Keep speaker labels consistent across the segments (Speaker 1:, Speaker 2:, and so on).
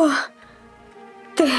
Speaker 1: Кто ты?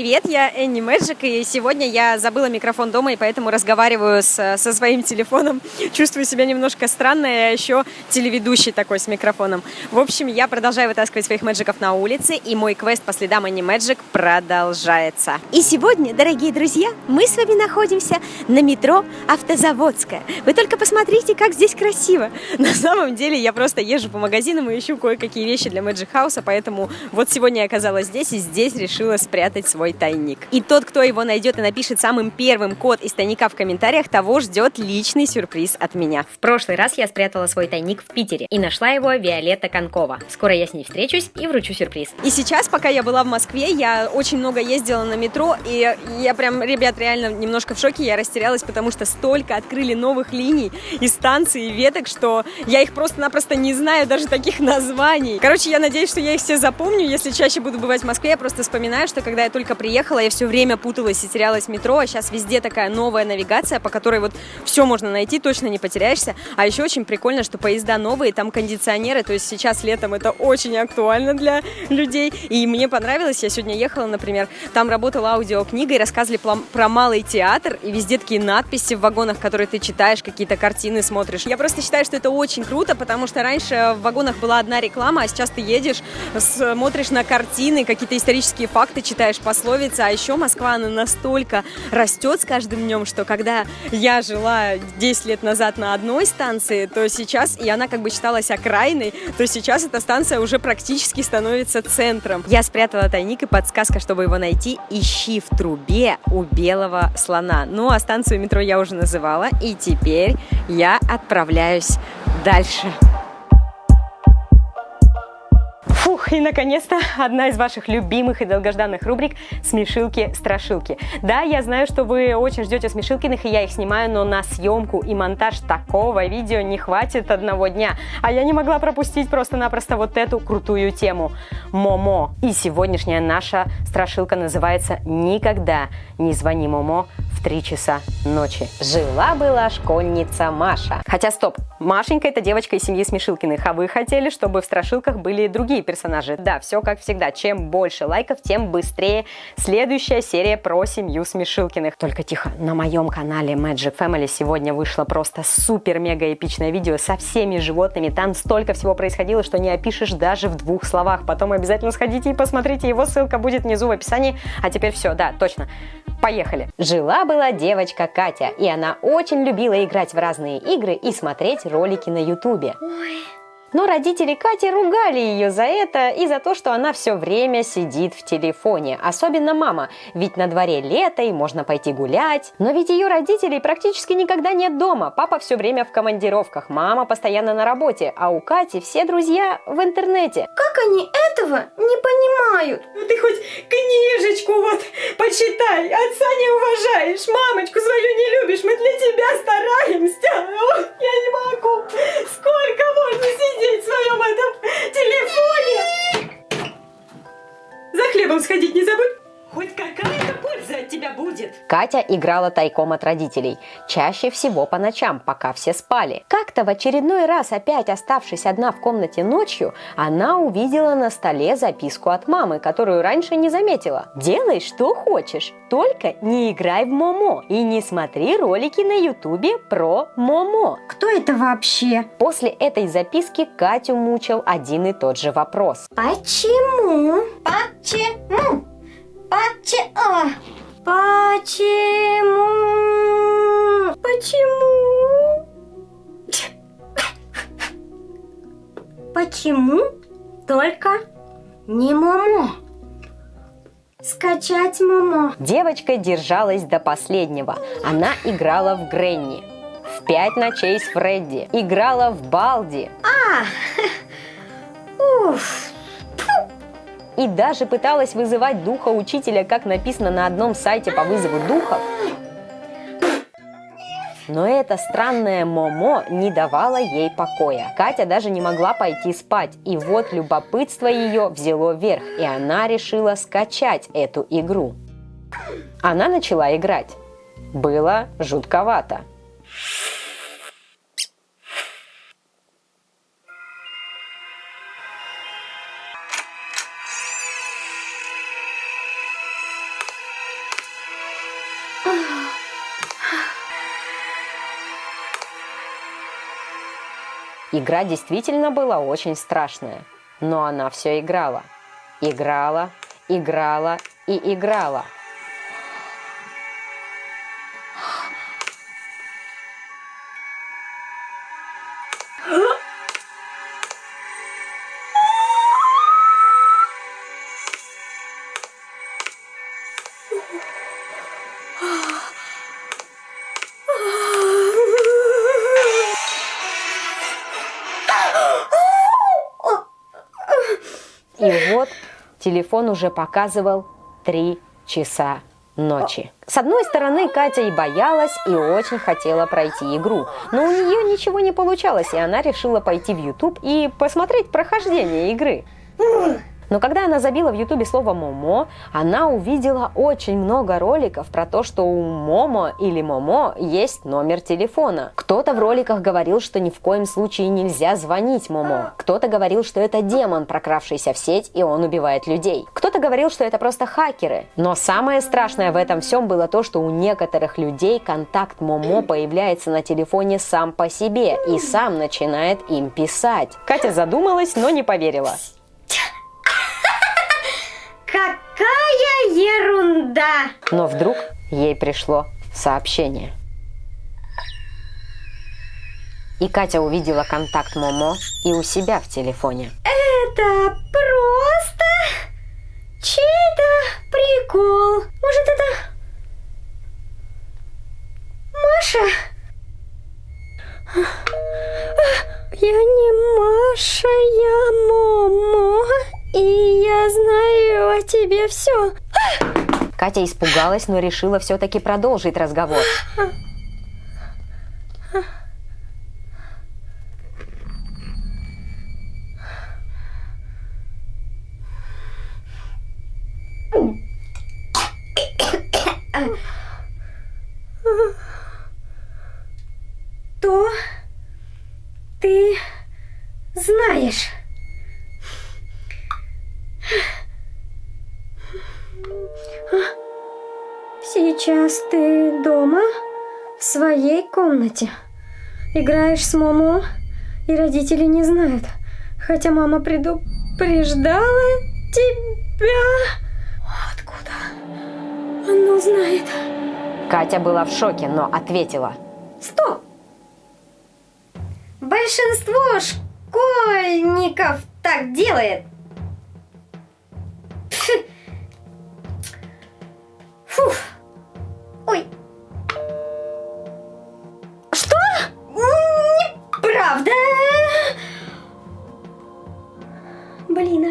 Speaker 1: Привет, я Энни Мэджик, и сегодня я забыла микрофон дома, и поэтому разговариваю с, со своим телефоном. Чувствую себя немножко странно, я еще телеведущий такой с микрофоном. В общем, я продолжаю вытаскивать своих мэджиков на улице, и мой квест по следам Энни Мэджик продолжается. И сегодня, дорогие друзья, мы с вами находимся на метро Автозаводская. Вы только посмотрите, как здесь красиво. На самом деле, я просто езжу по магазинам и ищу кое-какие вещи для Мэджик Хауса, поэтому вот сегодня я оказалась здесь, и здесь решила спрятать свой свой тайник. И тот, кто его найдет и напишет самым первым код из тайника в комментариях, того ждет личный сюрприз от меня. В прошлый раз я спрятала свой тайник в Питере и нашла его Виолетта Конкова. Скоро я с ней встречусь и вручу сюрприз. И сейчас, пока я была в Москве, я очень много ездила на метро, и я прям, ребят, реально немножко в шоке, я растерялась, потому что столько открыли новых линий и станций, и веток, что я их просто-напросто не знаю, даже таких названий. Короче, я надеюсь, что я их все запомню, если чаще буду бывать в Москве, я просто вспоминаю, что когда я только приехала, я все время путалась и терялась в метро, а сейчас везде такая новая навигация, по которой вот все можно найти, точно не потеряешься. А еще очень прикольно, что поезда новые, там кондиционеры, то есть сейчас летом это очень актуально для людей. И мне понравилось, я сегодня ехала, например, там работала аудиокнига и рассказывали про малый театр, и везде такие надписи в вагонах, которые ты читаешь, какие-то картины смотришь. Я просто считаю, что это очень круто, потому что раньше в вагонах была одна реклама, а сейчас ты едешь, смотришь на картины, какие-то исторические факты читаешь по пословица, а еще Москва, она настолько растет с каждым днем, что когда я жила 10 лет назад на одной станции, то сейчас, и она как бы считалась окраиной, то сейчас эта станция уже практически становится центром. Я спрятала тайник и подсказка, чтобы его найти, ищи в трубе у белого слона. Ну, а станцию метро я уже называла, и теперь я отправляюсь дальше. И наконец-то одна из ваших любимых и долгожданных рубрик «Смешилки-страшилки». Да, я знаю, что вы очень ждете Смешилкиных, и я их снимаю, но на съемку и монтаж такого видео не хватит одного дня. А я не могла пропустить просто-напросто вот эту крутую тему. Момо. И сегодняшняя наша страшилка называется «Никогда не звони Момо в 3 часа ночи». Жила-была школьница Маша. Хотя стоп, Машенька это девочка из семьи Смешилкиных, а вы хотели, чтобы в страшилках были другие персонажи. Да, все как всегда. Чем больше лайков, тем быстрее следующая серия про семью Смешилкиных. Только тихо, на моем канале Magic Family сегодня вышло просто супер-мега эпичное видео со всеми животными. Там столько всего происходило, что не опишешь даже в двух словах. Потом обязательно сходите и посмотрите, его ссылка будет внизу в описании. А теперь все, да, точно. Поехали! Жила-была девочка Катя, и она очень любила играть в разные игры и смотреть ролики на ютубе. Ой. Но родители Кати ругали ее за это и за то, что она все время сидит в телефоне. Особенно мама, ведь на дворе лето и можно пойти гулять. Но ведь ее родителей практически никогда нет дома. Папа все время в командировках, мама постоянно на работе, а у Кати все друзья в интернете.
Speaker 2: Как они этого не понимают?
Speaker 3: Ну ты хоть книжечку вот почитай, отца не уважаешь, мамочку свою не любишь, мы для тебя стараемся. Ой, я не могу. Сколько можно сидеть? Сидеть в своем этом телефоне. За хлебом сходить не забудь. Хоть какая-то польза от тебя будет.
Speaker 1: Катя играла тайком от родителей, чаще всего по ночам, пока все спали. Как-то в очередной раз, опять оставшись одна в комнате ночью, она увидела на столе записку от мамы, которую раньше не заметила. «Делай, что хочешь, только не играй в Момо и не смотри ролики на ютубе про Момо».
Speaker 2: Кто это вообще?
Speaker 1: После этой записки Катю мучил один и тот же вопрос.
Speaker 2: Почему? Почему? Почему? Почему? Почему? Почему только не Момо? Скачать Момо.
Speaker 1: Девочка держалась до последнего. Она играла в Гренни. В пять ночей с Фредди. Играла в Балди.
Speaker 2: А, уф,
Speaker 1: и даже пыталась вызывать духа учителя, как написано на одном сайте по вызову духов. Но эта странная Момо не давала ей покоя. Катя даже не могла пойти спать. И вот любопытство ее взяло верх, и она решила скачать эту игру. Она начала играть. Было жутковато. Игра действительно была очень страшная, но она все играла. Играла, играла и играла. И вот телефон уже показывал три часа ночи. С одной стороны, Катя и боялась, и очень хотела пройти игру. Но у нее ничего не получалось, и она решила пойти в YouTube и посмотреть прохождение игры. Но когда она забила в ютубе слово «момо», она увидела очень много роликов про то, что у Момо или Момо есть номер телефона. Кто-то в роликах говорил, что ни в коем случае нельзя звонить Момо. Кто-то говорил, что это демон, прокравшийся в сеть, и он убивает людей. Кто-то говорил, что это просто хакеры. Но самое страшное в этом всем было то, что у некоторых людей контакт Момо появляется на телефоне сам по себе и сам начинает им писать. Катя задумалась, но не поверила.
Speaker 2: Какая ерунда!
Speaker 1: Но вдруг ей пришло сообщение. И Катя увидела контакт Момо и у себя в телефоне.
Speaker 2: Это просто чей-то прикол. Может, это Маша? Я не Маша, я Момо, и тебе все.
Speaker 1: Катя испугалась, но решила все-таки продолжить разговор.
Speaker 2: То ты знаешь. Сейчас ты дома, в своей комнате. Играешь с Момо, и родители не знают. Хотя мама предупреждала тебя. Откуда? Она знает.
Speaker 1: Катя была в шоке, но ответила.
Speaker 2: Стоп! Большинство школьников так делает.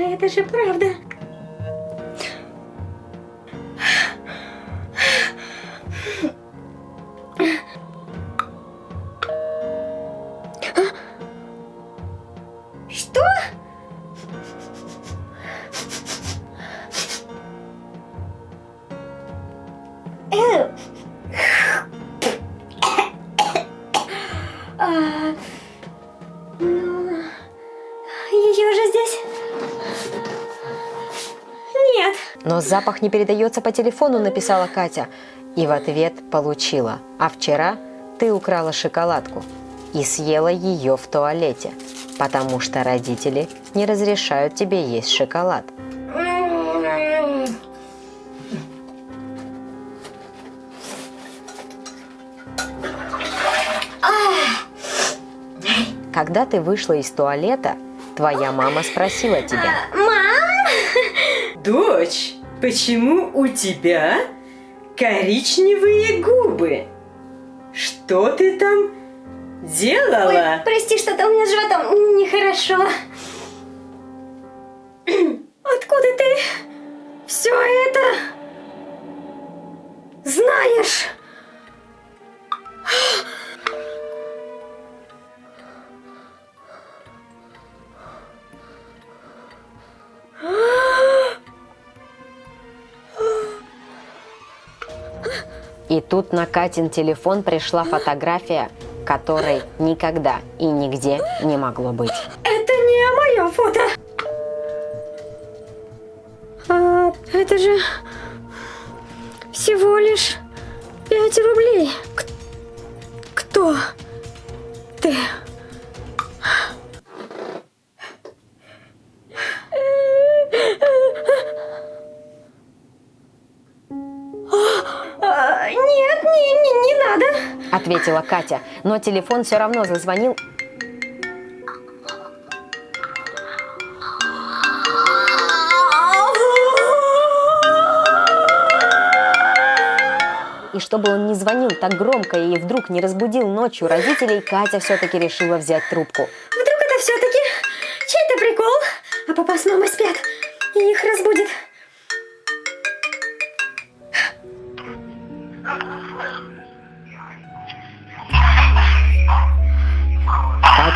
Speaker 2: Это же правда. Что? Э. А, ну,
Speaker 1: Но запах не передается по телефону, написала Катя. И в ответ получила. А вчера ты украла шоколадку и съела ее в туалете, потому что родители не разрешают тебе есть шоколад. Когда ты вышла из туалета, твоя мама спросила тебя,
Speaker 2: Мам!
Speaker 3: Дочь, почему у тебя коричневые губы? Что ты там делала?
Speaker 2: Ой, прости, что-то у меня с животом нехорошо.
Speaker 1: И тут на Катин телефон пришла фотография, которой никогда и нигде не могло быть.
Speaker 2: Это не мое фото. А, это же всего лишь 5 рублей. Кто ты?
Speaker 1: Ответила Катя, но телефон все равно зазвонил И чтобы он не звонил так громко и вдруг не разбудил ночью родителей, Катя все-таки решила взять трубку.
Speaker 2: Вдруг это все-таки чей-то прикол, а папа с мамой спят, и их разбудит.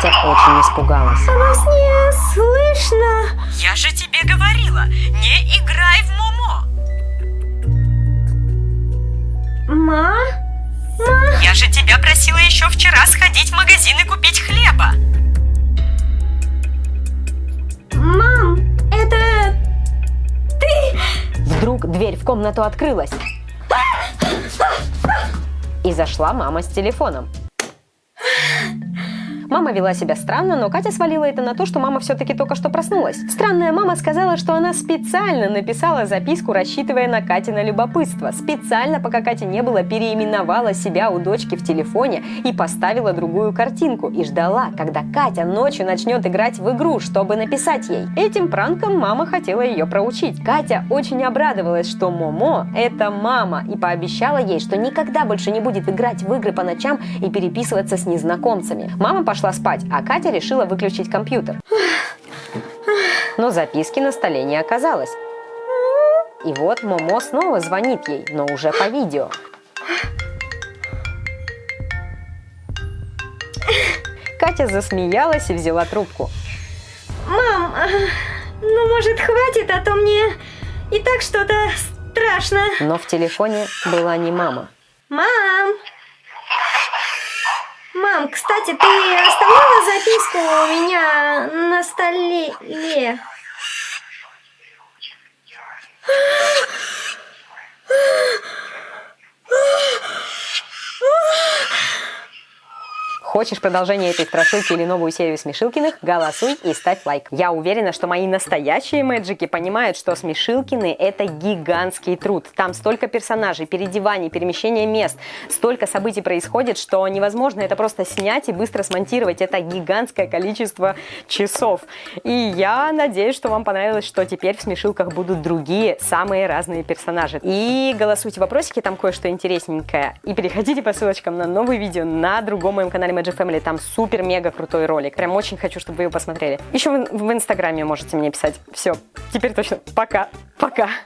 Speaker 1: Катя очень испугалась.
Speaker 2: А во сне слышно.
Speaker 4: Я же тебе говорила, не играй в Момо.
Speaker 2: Ма?
Speaker 4: Я же тебя просила еще вчера сходить в магазин и купить хлеба.
Speaker 2: Мам, это ты?
Speaker 1: Вдруг дверь в комнату открылась. И зашла мама с телефоном. Мама вела себя странно, но Катя свалила это на то, что мама все-таки только что проснулась. Странная мама сказала, что она специально написала записку, рассчитывая на Катино любопытство. Специально, пока Кати не было, переименовала себя у дочки в телефоне и поставила другую картинку. И ждала, когда Катя ночью начнет играть в игру, чтобы написать ей. Этим пранком мама хотела ее проучить. Катя очень обрадовалась, что Момо – это мама, и пообещала ей, что никогда больше не будет играть в игры по ночам и переписываться с незнакомцами. Мама пошла спать, а Катя решила выключить компьютер. Но записки на столе не оказалось. И вот Момо снова звонит ей, но уже по видео. Катя засмеялась и взяла трубку.
Speaker 2: Мам, ну может хватит, а то мне и так что-то страшно.
Speaker 1: Но в телефоне была не мама.
Speaker 2: Мам! Мам, кстати, ты оставляла записку у меня на столе?
Speaker 1: Хочешь продолжение этой страшилки или новую серию Смешилкиных? Голосуй и ставь лайк. Я уверена, что мои настоящие мэджики понимают, что Смешилкины – это гигантский труд. Там столько персонажей, переодеваний, перемещения мест, столько событий происходит, что невозможно это просто снять и быстро смонтировать. Это гигантское количество часов. И я надеюсь, что вам понравилось, что теперь в Смешилках будут другие, самые разные персонажи. И голосуйте вопросики, там кое-что интересненькое. И переходите по ссылочкам на новые видео на другом моем канале Magic Family. Там супер-мега крутой ролик. Прям очень хочу, чтобы вы его посмотрели. Еще в, в инстаграме можете мне писать. Все, теперь точно. Пока. Пока.